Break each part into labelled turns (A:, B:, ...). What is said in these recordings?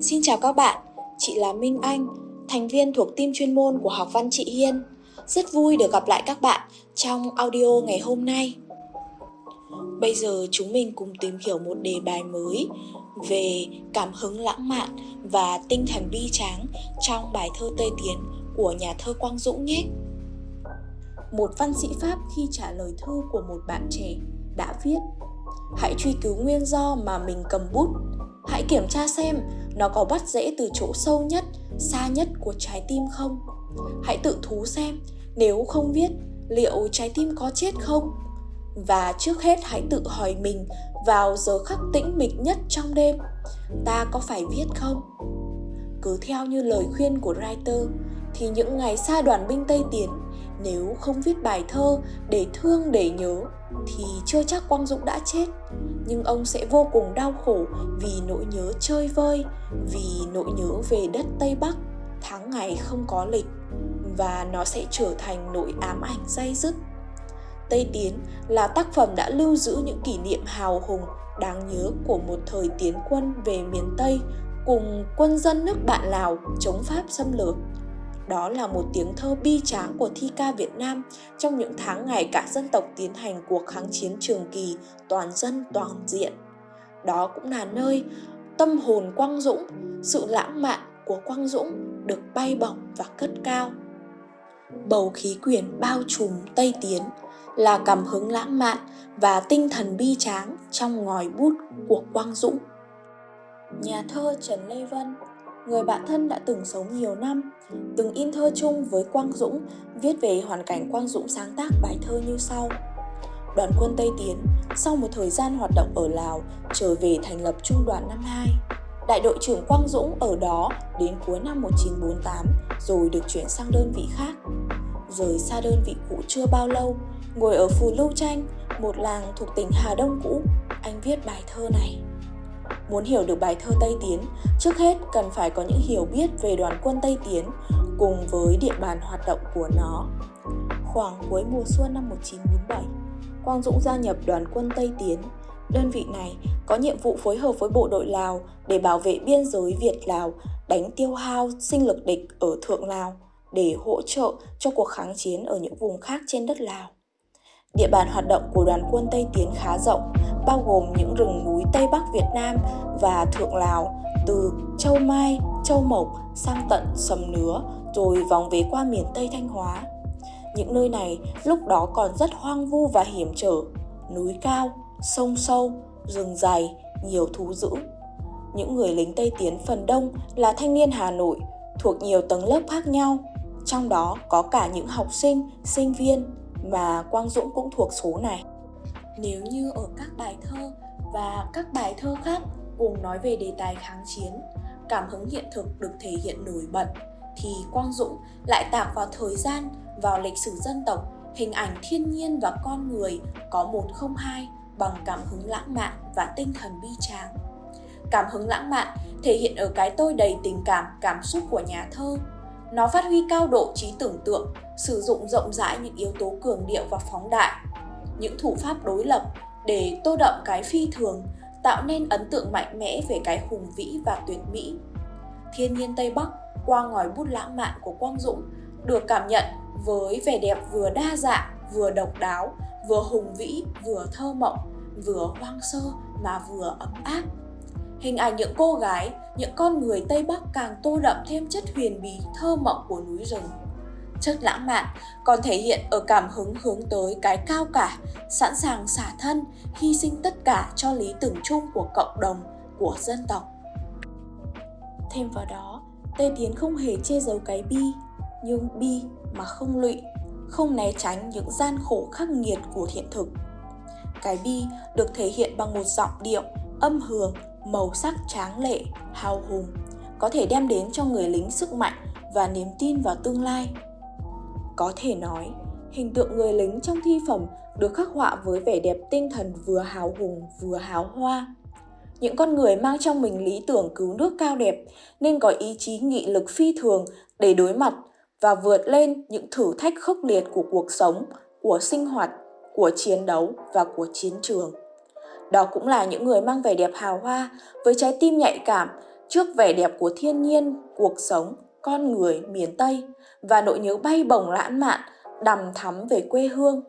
A: Xin chào các bạn, chị là Minh Anh, thành viên thuộc team chuyên môn của học văn chị Hiên. Rất vui được gặp lại các bạn trong audio ngày hôm nay. Bây giờ chúng mình cùng tìm hiểu một đề bài mới về cảm hứng lãng mạn và tinh thần bi tráng trong bài thơ Tây Tiến của nhà thơ Quang Dũng nhé. Một văn sĩ Pháp khi trả lời thư của một bạn trẻ đã viết Hãy truy cứu nguyên do mà mình cầm bút Hãy kiểm tra xem nó có bắt rễ từ chỗ sâu nhất, xa nhất của trái tim không. Hãy tự thú xem nếu không viết liệu trái tim có chết không. Và trước hết hãy tự hỏi mình vào giờ khắc tĩnh mịch nhất trong đêm, ta có phải viết không? Cứ theo như lời khuyên của writer thì những ngày xa đoàn binh Tây Tiến nếu không viết bài thơ để thương để nhớ, thì chưa chắc Quang Dũng đã chết. Nhưng ông sẽ vô cùng đau khổ vì nỗi nhớ chơi vơi, vì nỗi nhớ về đất Tây Bắc, tháng ngày không có lịch, và nó sẽ trở thành nỗi ám ảnh dây dứt. Tây Tiến là tác phẩm đã lưu giữ những kỷ niệm hào hùng, đáng nhớ của một thời tiến quân về miền Tây, cùng quân dân nước bạn Lào chống Pháp xâm lược đó là một tiếng thơ bi tráng của thi ca Việt Nam trong những tháng ngày cả dân tộc tiến hành cuộc kháng chiến trường kỳ toàn dân toàn diện. Đó cũng là nơi tâm hồn Quang Dũng, sự lãng mạn của Quang Dũng được bay bổng và cất cao. Bầu khí quyển bao trùm Tây Tiến là cảm hứng lãng mạn và tinh thần bi tráng trong ngòi bút của Quang Dũng. Nhà thơ Trần Lê Vân người bạn thân đã từng sống nhiều năm, từng in thơ chung với Quang Dũng, viết về hoàn cảnh Quang Dũng sáng tác bài thơ như sau. Đoàn quân Tây Tiến, sau một thời gian hoạt động ở Lào, trở về thành lập trung đoàn năm 2. Đại đội trưởng Quang Dũng ở đó đến cuối năm 1948 rồi được chuyển sang đơn vị khác. Rời xa đơn vị cũ chưa bao lâu, ngồi ở Phù Lưu Tranh, một làng thuộc tỉnh Hà Đông cũ, anh viết bài thơ này. Muốn hiểu được bài thơ Tây Tiến, trước hết cần phải có những hiểu biết về đoàn quân Tây Tiến cùng với địa bàn hoạt động của nó. Khoảng cuối mùa xuân năm 1947, Quang Dũng gia nhập đoàn quân Tây Tiến. Đơn vị này có nhiệm vụ phối hợp với bộ đội Lào để bảo vệ biên giới Việt-Lào, đánh tiêu hao sinh lực địch ở Thượng Lào để hỗ trợ cho cuộc kháng chiến ở những vùng khác trên đất Lào. Địa bàn hoạt động của đoàn quân Tây Tiến khá rộng, bao gồm những rừng núi Tây Bắc Việt Nam và Thượng Lào, từ Châu Mai, Châu Mộc sang tận Sầm Nứa, rồi vòng về qua miền Tây Thanh Hóa. Những nơi này lúc đó còn rất hoang vu và hiểm trở, núi cao, sông sâu, rừng dày, nhiều thú dữ. Những người lính Tây Tiến phần đông là thanh niên Hà Nội, thuộc nhiều tầng lớp khác nhau, trong đó có cả những học sinh, sinh viên và Quang Dũng cũng thuộc số này. Nếu như ở các bài thơ và các bài thơ khác cùng nói về đề tài kháng chiến, cảm hứng hiện thực được thể hiện nổi bật, thì Quang Dũng lại tạc vào thời gian, vào lịch sử dân tộc, hình ảnh thiên nhiên và con người có một không hai bằng cảm hứng lãng mạn và tinh thần bi tráng. Cảm hứng lãng mạn thể hiện ở cái tôi đầy tình cảm, cảm xúc của nhà thơ. Nó phát huy cao độ trí tưởng tượng, sử dụng rộng rãi những yếu tố cường điệu và phóng đại, những thủ pháp đối lập để tô đậm cái phi thường, tạo nên ấn tượng mạnh mẽ về cái hùng vĩ và tuyệt mỹ. Thiên nhiên Tây Bắc qua ngòi bút lãng mạn của Quang Dũng được cảm nhận với vẻ đẹp vừa đa dạng, vừa độc đáo, vừa hùng vĩ, vừa thơ mộng, vừa hoang sơ mà vừa ấm áp. Hình ảnh những cô gái, những con người Tây Bắc càng tô đậm thêm chất huyền bí thơ mộng của núi rừng chất lãng mạn còn thể hiện ở cảm hứng hướng tới cái cao cả, sẵn sàng xả thân, hy sinh tất cả cho lý tưởng chung của cộng đồng, của dân tộc. Thêm vào đó, Tây Tiến không hề che giấu cái bi, nhưng bi mà không lụy, không né tránh những gian khổ khắc nghiệt của hiện thực. Cái bi được thể hiện bằng một giọng điệu, âm hưởng, màu sắc tráng lệ, hào hùng, có thể đem đến cho người lính sức mạnh và niềm tin vào tương lai. Có thể nói, hình tượng người lính trong thi phẩm được khắc họa với vẻ đẹp tinh thần vừa hào hùng vừa hào hoa. Những con người mang trong mình lý tưởng cứu nước cao đẹp nên có ý chí nghị lực phi thường để đối mặt và vượt lên những thử thách khốc liệt của cuộc sống, của sinh hoạt, của chiến đấu và của chiến trường. Đó cũng là những người mang vẻ đẹp hào hoa với trái tim nhạy cảm trước vẻ đẹp của thiên nhiên, cuộc sống, con người miền Tây và nỗi nhớ bay bổng lãng mạn, đầm thắm về quê hương.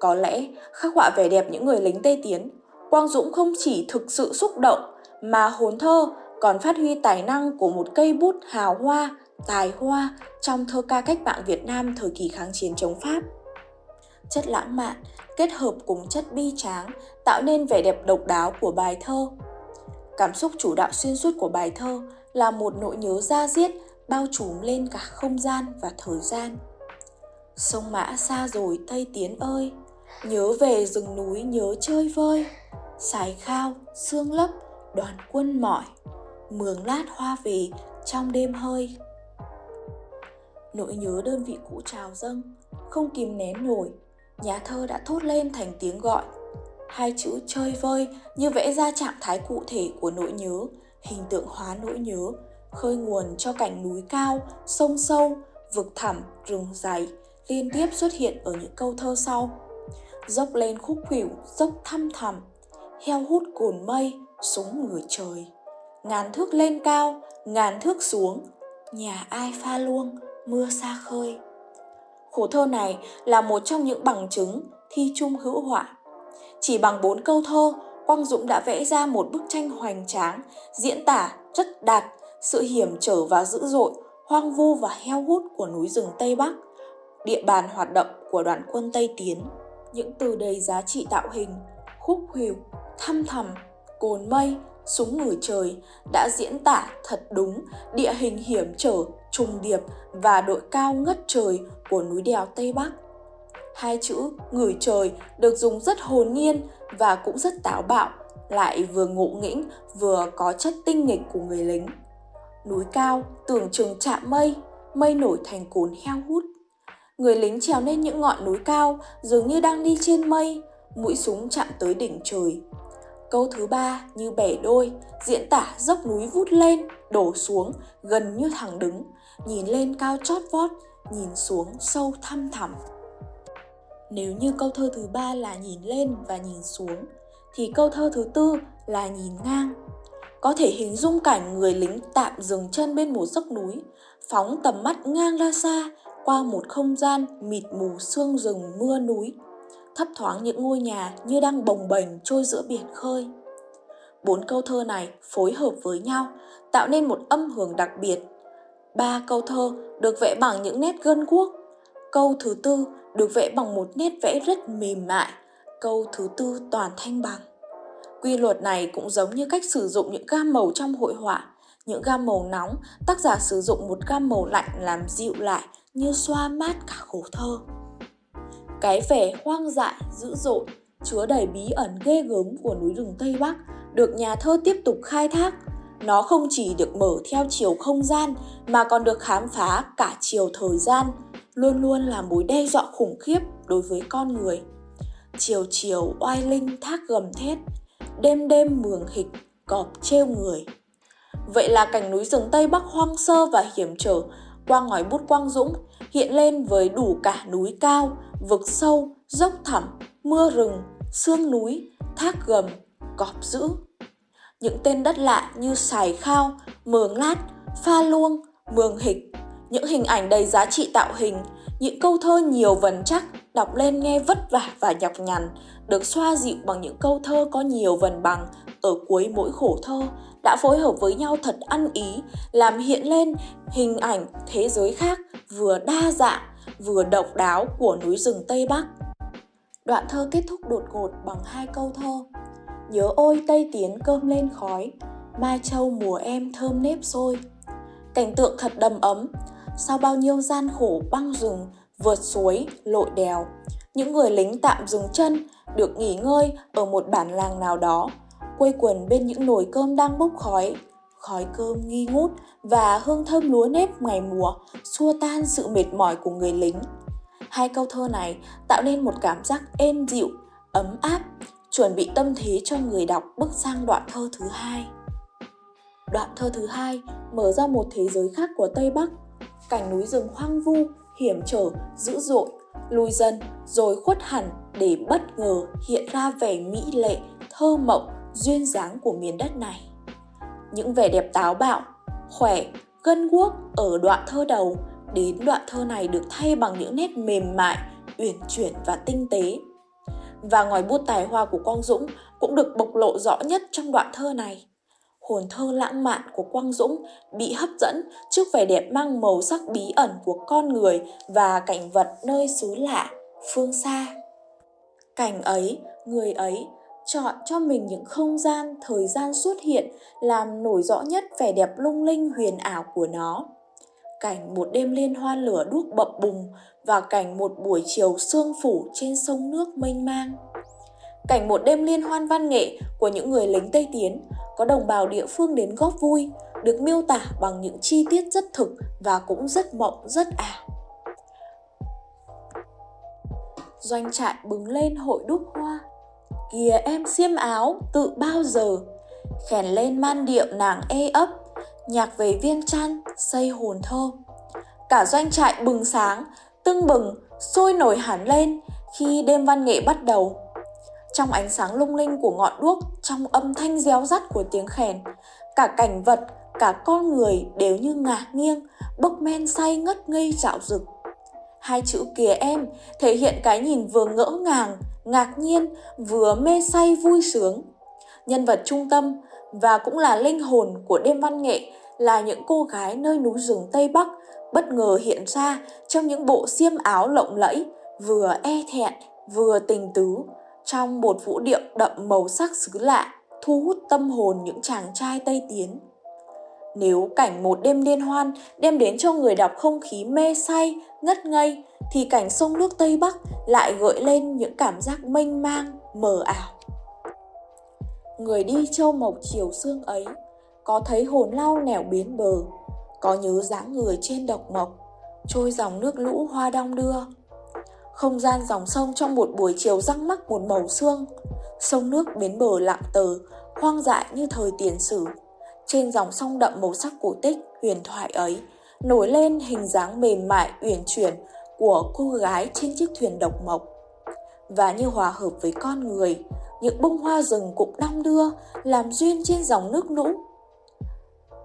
A: Có lẽ khắc họa vẻ đẹp những người lính Tây Tiến, Quang Dũng không chỉ thực sự xúc động mà hồn thơ còn phát huy tài năng của một cây bút hào hoa, tài hoa trong thơ ca cách mạng Việt Nam thời kỳ kháng chiến chống Pháp. Chất lãng mạn kết hợp cùng chất bi tráng tạo nên vẻ đẹp độc đáo của bài thơ. Cảm xúc chủ đạo xuyên suốt của bài thơ là một nỗi nhớ da diết bao trùm lên cả không gian và thời gian. Sông Mã xa rồi Tây Tiến ơi, nhớ về rừng núi nhớ chơi vơi, sài khao, xương lấp, đoàn quân mỏi, mường lát hoa về trong đêm hơi. Nỗi nhớ đơn vị cũ trào dâng, không kìm nén nổi, nhà thơ đã thốt lên thành tiếng gọi. Hai chữ chơi vơi như vẽ ra trạng thái cụ thể của nỗi nhớ, hình tượng hóa nỗi nhớ, khơi nguồn cho cảnh núi cao, sông sâu, vực thẳm, rừng dày, liên tiếp xuất hiện ở những câu thơ sau. Dốc lên khúc khuỷu, dốc thăm thẳm, heo hút cồn mây, súng ngửa trời. Ngàn thước lên cao, ngàn thước xuống, nhà ai pha luông, mưa xa khơi. Khổ thơ này là một trong những bằng chứng thi chung hữu họa. Chỉ bằng bốn câu thơ, Quang Dũng đã vẽ ra một bức tranh hoành tráng, diễn tả rất đạt sự hiểm trở và dữ dội, hoang vu và heo hút của núi rừng Tây Bắc, địa bàn hoạt động của đoàn quân Tây Tiến. Những từ đầy giá trị tạo hình, khúc khuỷu, thăm thầm, cồn mây, súng ngửi trời đã diễn tả thật đúng địa hình hiểm trở, trùng điệp và độ cao ngất trời của núi đèo Tây Bắc. Hai chữ ngửi trời được dùng rất hồn nhiên và cũng rất táo bạo, lại vừa ngộ nghĩnh vừa có chất tinh nghịch của người lính. Núi cao tưởng chừng chạm mây, mây nổi thành cồn heo hút. Người lính trèo lên những ngọn núi cao dường như đang đi trên mây, mũi súng chạm tới đỉnh trời. Câu thứ ba như bẻ đôi, diễn tả dốc núi vút lên, đổ xuống, gần như thẳng đứng, nhìn lên cao chót vót, nhìn xuống sâu thăm thẳm. Nếu như câu thơ thứ ba là nhìn lên và nhìn xuống, thì câu thơ thứ tư là nhìn ngang. Có thể hình dung cảnh người lính tạm dừng chân bên một dốc núi, phóng tầm mắt ngang ra xa qua một không gian mịt mù sương rừng mưa núi thấp thoáng những ngôi nhà như đang bồng bềnh trôi giữa biển khơi. Bốn câu thơ này phối hợp với nhau, tạo nên một âm hưởng đặc biệt. Ba câu thơ được vẽ bằng những nét gân guốc. Câu thứ tư được vẽ bằng một nét vẽ rất mềm mại. Câu thứ tư toàn thanh bằng. Quy luật này cũng giống như cách sử dụng những gam màu trong hội họa. Những gam màu nóng, tác giả sử dụng một gam màu lạnh làm dịu lại như xoa mát cả khổ thơ. Cái vẻ hoang dại, dữ dội, chứa đầy bí ẩn ghê gớm của núi rừng Tây Bắc được nhà thơ tiếp tục khai thác. Nó không chỉ được mở theo chiều không gian mà còn được khám phá cả chiều thời gian, luôn luôn là mối đe dọa khủng khiếp đối với con người. Chiều chiều oai linh thác gầm thét, đêm đêm mường hịch, cọp treo người. Vậy là cảnh núi rừng Tây Bắc hoang sơ và hiểm trở qua ngòi bút Quang Dũng hiện lên với đủ cả núi cao, vực sâu, dốc thẳm, mưa rừng, sương núi, thác gầm, cọp dữ. Những tên đất lạ như Sài Khao, Mường Lát, Pha Luông, Mường Hịch, những hình ảnh đầy giá trị tạo hình, những câu thơ nhiều vần chắc, đọc lên nghe vất vả và nhọc nhằn, được xoa dịu bằng những câu thơ có nhiều vần bằng ở cuối mỗi khổ thơ đã phối hợp với nhau thật ăn ý, làm hiện lên hình ảnh thế giới khác vừa đa dạng vừa độc đáo của núi rừng Tây Bắc. Đoạn thơ kết thúc đột ngột bằng hai câu thơ. Nhớ ôi Tây Tiến cơm lên khói, Mai Châu mùa em thơm nếp sôi. Cảnh tượng thật đầm ấm, sau bao nhiêu gian khổ băng rừng, vượt suối, lội đèo. Những người lính tạm dừng chân, được nghỉ ngơi ở một bản làng nào đó, quây quần bên những nồi cơm đang bốc khói, khói cơm nghi ngút và hương thơm lúa nếp ngày mùa xua tan sự mệt mỏi của người lính. Hai câu thơ này tạo nên một cảm giác êm dịu, ấm áp, chuẩn bị tâm thế cho người đọc bước sang đoạn thơ thứ hai. Đoạn thơ thứ hai mở ra một thế giới khác của Tây Bắc, cảnh núi rừng hoang vu, hiểm trở, dữ dội, lùi dần rồi khuất hẳn để bất ngờ hiện ra vẻ mỹ lệ, thơ mộng, duyên dáng của miền đất này những vẻ đẹp táo bạo, khỏe, gân guốc ở đoạn thơ đầu đến đoạn thơ này được thay bằng những nét mềm mại, uyển chuyển và tinh tế. Và ngòi bút tài hoa của Quang Dũng cũng được bộc lộ rõ nhất trong đoạn thơ này. Hồn thơ lãng mạn của Quang Dũng bị hấp dẫn trước vẻ đẹp mang màu sắc bí ẩn của con người và cảnh vật nơi xứ lạ, phương xa. Cảnh ấy, người ấy chọn cho mình những không gian, thời gian xuất hiện làm nổi rõ nhất vẻ đẹp lung linh huyền ảo của nó. Cảnh một đêm liên hoan lửa đuốc bập bùng và cảnh một buổi chiều sương phủ trên sông nước mênh mang. Cảnh một đêm liên hoan văn nghệ của những người lính Tây Tiến có đồng bào địa phương đến góp vui được miêu tả bằng những chi tiết rất thực và cũng rất mộng, rất ảo. Doanh trại bừng lên hội đúc hoa Kìa em xiêm áo tự bao giờ? Khèn lên man điệu nàng ê ấp Nhạc về viên chăn xây hồn thơ. Cả doanh trại bừng sáng Tưng bừng sôi nổi hẳn lên Khi đêm văn nghệ bắt đầu. Trong ánh sáng lung linh của ngọn đuốc Trong âm thanh réo rắt của tiếng khèn Cả cảnh vật, cả con người đều như ngả nghiêng Bốc men say ngất ngây dạo rực. Hai chữ kìa em thể hiện cái nhìn vừa ngỡ ngàng, ngạc nhiên, vừa mê say vui sướng. Nhân vật trung tâm và cũng là linh hồn của đêm văn nghệ là những cô gái nơi núi rừng Tây Bắc bất ngờ hiện ra trong những bộ xiêm áo lộng lẫy, vừa e thẹn, vừa tình tứ, trong một vũ điệu đậm màu sắc xứ lạ, thu hút tâm hồn những chàng trai Tây Tiến. Nếu cảnh một đêm liên hoan đem đến cho người đọc không khí mê say, ngất ngây, thì cảnh sông nước Tây Bắc lại gợi lên những cảm giác mênh mang, mờ ảo. Người đi châu mộc chiều sương ấy, có thấy hồn lau nẻo biến bờ, có nhớ dáng người trên độc mộc, trôi dòng nước lũ hoa đong đưa. Không gian dòng sông trong một buổi chiều răng mắc một màu xương, sông nước bến bờ lặng tờ, hoang dại như thời tiền sử trên dòng sông đậm màu sắc cổ tích huyền thoại ấy, nổi lên hình dáng mềm mại uyển chuyển của cô gái trên chiếc thuyền độc mộc. Và như hòa hợp với con người, những bông hoa rừng cũng đong đưa, làm duyên trên dòng nước lũ.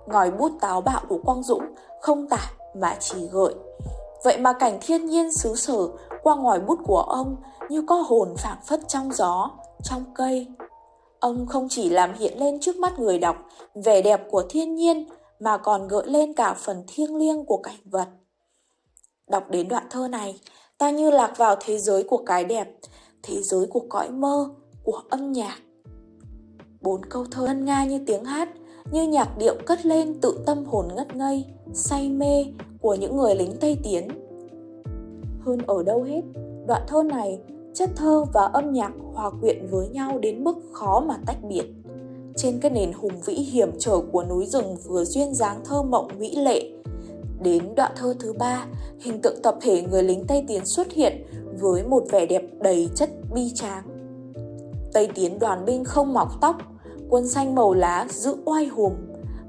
A: Ngòi bút táo bạo của Quang Dũng không tả mà chỉ gợi. Vậy mà cảnh thiên nhiên xứ sở qua ngòi bút của ông như có hồn phảng phất trong gió, trong cây, Ông không chỉ làm hiện lên trước mắt người đọc vẻ đẹp của thiên nhiên mà còn gợi lên cả phần thiêng liêng của cảnh vật. Đọc đến đoạn thơ này, ta như lạc vào thế giới của cái đẹp, thế giới của cõi mơ, của âm nhạc. Bốn câu thơ ngân nga như tiếng hát, như nhạc điệu cất lên tự tâm hồn ngất ngây, say mê của những người lính Tây Tiến. Hơn ở đâu hết, đoạn thơ này chất thơ và âm nhạc hòa quyện với nhau đến mức khó mà tách biệt. Trên cái nền hùng vĩ hiểm trở của núi rừng vừa duyên dáng thơ mộng mỹ lệ. Đến đoạn thơ thứ ba, hình tượng tập thể người lính Tây Tiến xuất hiện với một vẻ đẹp đầy chất bi tráng. Tây Tiến đoàn binh không mọc tóc, quân xanh màu lá giữ oai hùng,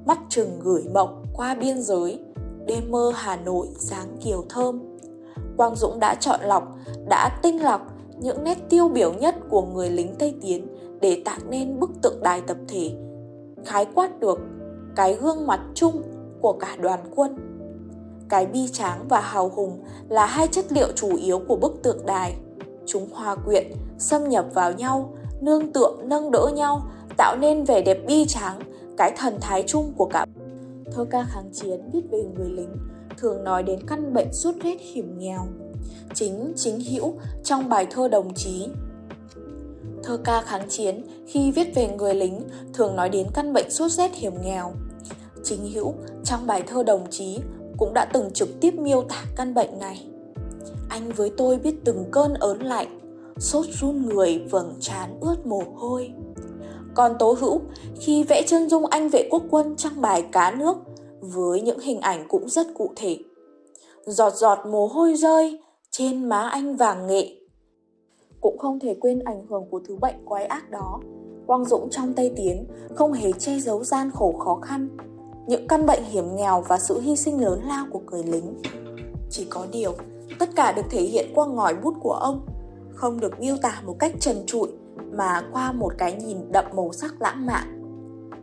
A: mắt chừng gửi mộng qua biên giới, đêm mơ Hà Nội dáng kiều thơm. Quang Dũng đã chọn lọc, đã tinh lọc những nét tiêu biểu nhất của người lính Tây Tiến để tạo nên bức tượng đài tập thể, khái quát được cái gương mặt chung của cả đoàn quân. Cái bi tráng và hào hùng là hai chất liệu chủ yếu của bức tượng đài. Chúng hòa quyện, xâm nhập vào nhau, nương tựa nâng đỡ nhau, tạo nên vẻ đẹp bi tráng, cái thần thái chung của cả. Thơ ca kháng chiến viết về người lính thường nói đến căn bệnh suốt rét hiểm nghèo, chính chính hữu trong bài thơ đồng chí. Thơ ca kháng chiến khi viết về người lính thường nói đến căn bệnh sốt rét hiểm nghèo. Chính hữu trong bài thơ đồng chí cũng đã từng trực tiếp miêu tả căn bệnh này. Anh với tôi biết từng cơn ớn lạnh, sốt run người vầng trán ướt mồ hôi. Còn Tố Hữu khi vẽ chân dung anh vệ quốc quân trong bài Cá nước với những hình ảnh cũng rất cụ thể. Giọt giọt mồ hôi rơi, trên má anh vàng nghệ. Cũng không thể quên ảnh hưởng của thứ bệnh quái ác đó. Quang Dũng trong Tây Tiến không hề che giấu gian khổ khó khăn, những căn bệnh hiểm nghèo và sự hy sinh lớn lao của người lính. Chỉ có điều, tất cả được thể hiện qua ngòi bút của ông, không được miêu tả một cách trần trụi mà qua một cái nhìn đậm màu sắc lãng mạn.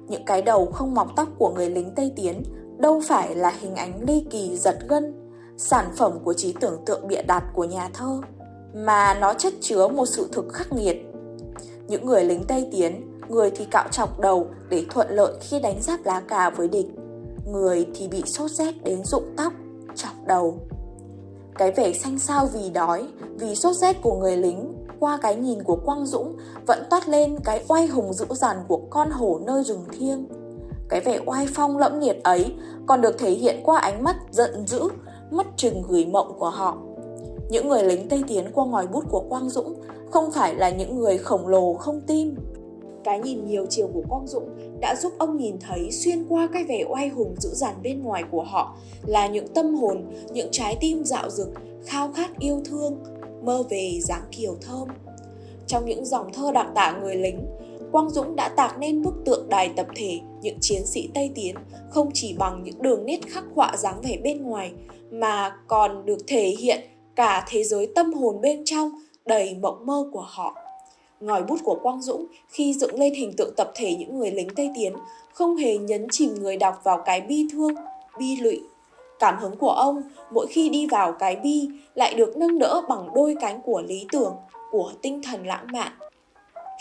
A: những cái đầu không mọc tóc của người lính Tây Tiến đâu phải là hình ảnh ly kỳ giật gân, sản phẩm của trí tưởng tượng bịa đặt của nhà thơ, mà nó chất chứa một sự thực khắc nghiệt. Những người lính Tây Tiến, người thì cạo chọc đầu để thuận lợi khi đánh giáp lá cà với địch, người thì bị sốt rét đến rụng tóc, chọc đầu. Cái vẻ xanh xao vì đói, vì sốt rét của người lính qua cái nhìn của Quang Dũng vẫn toát lên cái oai hùng dữ dằn của con hổ nơi rừng thiêng. Cái vẻ oai phong lẫm liệt ấy còn được thể hiện qua ánh mắt giận dữ, mắt trừng gửi mộng của họ. Những người lính Tây Tiến qua ngòi bút của Quang Dũng không phải là những người khổng lồ không tim. Cái nhìn nhiều chiều của Quang Dũng đã giúp ông nhìn thấy xuyên qua cái vẻ oai hùng dữ dằn bên ngoài của họ là những tâm hồn, những trái tim dạo dực, khao khát yêu thương, mơ về dáng kiều thơm. Trong những dòng thơ đặc tả người lính, Quang Dũng đã tạc nên bức tượng đài tập thể những chiến sĩ Tây Tiến không chỉ bằng những đường nét khắc họa dáng vẻ bên ngoài mà còn được thể hiện cả thế giới tâm hồn bên trong đầy mộng mơ của họ. Ngòi bút của Quang Dũng khi dựng lên hình tượng tập thể những người lính Tây Tiến không hề nhấn chìm người đọc vào cái bi thương, bi lụy Cảm hứng của ông mỗi khi đi vào cái bi lại được nâng đỡ bằng đôi cánh của lý tưởng, của tinh thần lãng mạn.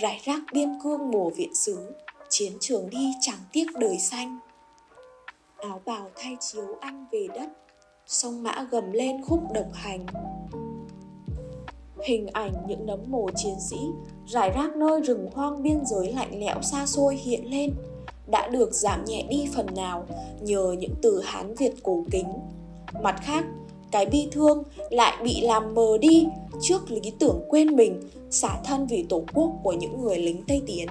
A: Rải rác biên cương mùa viện xứ, chiến trường đi chẳng tiếc đời xanh. Áo bào thay chiếu anh về đất, sông mã gầm lên khúc độc hành. Hình ảnh những nấm mồ chiến sĩ rải rác nơi rừng hoang biên giới lạnh lẽo xa xôi hiện lên – đã được giảm nhẹ đi phần nào nhờ những từ Hán Việt cổ kính. Mặt khác, cái bi thương lại bị làm mờ đi trước lý tưởng quên mình, xả thân vì tổ quốc của những người lính Tây Tiến.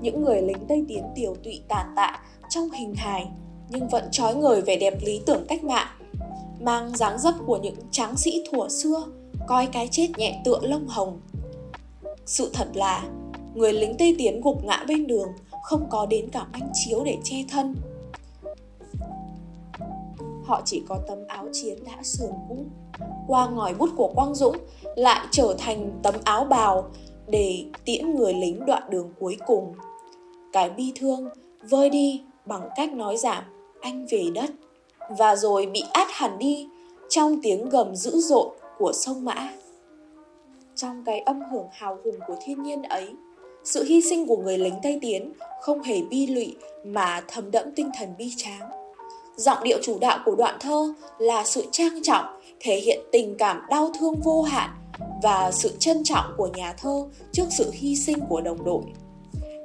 A: Những người lính Tây Tiến tiều tụy tàn tạ trong hình hài nhưng vẫn trói người vẻ đẹp lý tưởng cách mạng, mang dáng dấp của những tráng sĩ thuở xưa, coi cái chết nhẹ tựa lông hồng. Sự thật là, người lính Tây Tiến gục ngã bên đường không có đến cả manh chiếu để che thân. Họ chỉ có tấm áo chiến đã sườn cũ qua ngòi bút của quang dũng lại trở thành tấm áo bào để tiễn người lính đoạn đường cuối cùng. Cái bi thương vơi đi bằng cách nói giảm anh về đất. Và rồi bị át hẳn đi trong tiếng gầm dữ dội của sông mã trong cái âm hưởng hào hùng của thiên nhiên ấy sự hy sinh của người lính Tây Tiến không hề bi lụy mà thấm đẫm tinh thần bi tráng. Giọng điệu chủ đạo của đoạn thơ là sự trang trọng, thể hiện tình cảm đau thương vô hạn và sự trân trọng của nhà thơ trước sự hy sinh của đồng đội.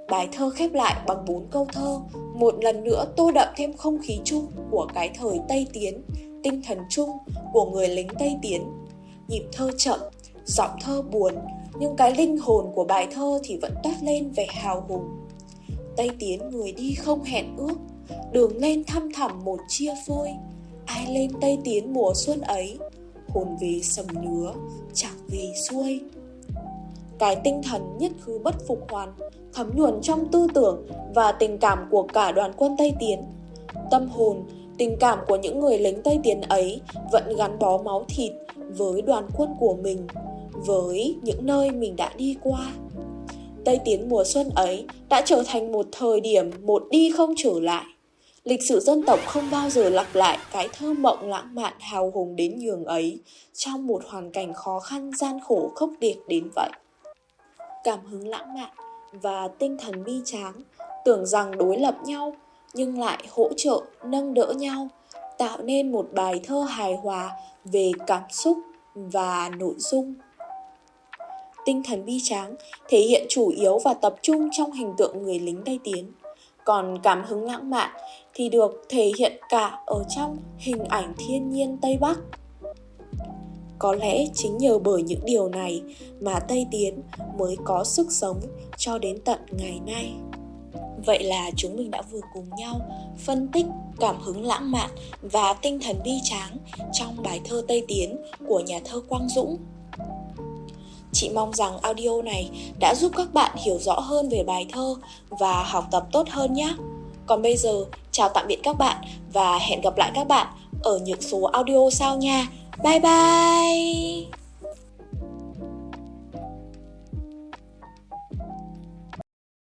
A: Bài thơ khép lại bằng bốn câu thơ, một lần nữa tô đậm thêm không khí chung của cái thời Tây Tiến, tinh thần chung của người lính Tây Tiến. Nhịp thơ chậm, giọng thơ buồn, nhưng cái linh hồn của bài thơ thì vẫn toát lên vẻ hào hùng. Tây tiến người đi không hẹn ước, đường lên thăm thẳm một chia phôi, ai lên Tây tiến mùa xuân ấy, hồn về sầm nứa, chẳng về xuôi. Cái tinh thần nhất khứ bất phục hoàn, thấm nhuần trong tư tưởng và tình cảm của cả đoàn quân Tây Tiến. Tâm hồn, tình cảm của những người lính Tây Tiến ấy vẫn gắn bó máu thịt với đoàn quân của mình, với những nơi mình đã đi qua. Tây Tiến mùa xuân ấy đã trở thành một thời điểm một đi không trở lại. Lịch sử dân tộc không bao giờ lặp lại cái thơ mộng lãng mạn hào hùng đến nhường ấy trong một hoàn cảnh khó khăn, gian khổ, khốc liệt đến vậy. Cảm hứng lãng mạn và tinh thần bi tráng, tưởng rằng đối lập nhau nhưng lại hỗ trợ, nâng đỡ nhau tạo nên một bài thơ hài hòa về cảm xúc và nội dung tinh thần bi tráng thể hiện chủ yếu và tập trung trong hình tượng người lính Tây Tiến. Còn cảm hứng lãng mạn thì được thể hiện cả ở trong hình ảnh thiên nhiên Tây Bắc. Có lẽ chính nhờ bởi những điều này mà Tây Tiến mới có sức sống cho đến tận ngày nay. Vậy là chúng mình đã vừa cùng nhau phân tích cảm hứng lãng mạn và tinh thần bi tráng trong bài thơ Tây Tiến của nhà thơ Quang Dũng Chị mong rằng audio này đã giúp các bạn hiểu rõ hơn về bài thơ và học tập tốt hơn nhé. Còn bây giờ, chào tạm biệt các bạn và hẹn gặp lại các bạn ở những số audio sau nha. Bye bye!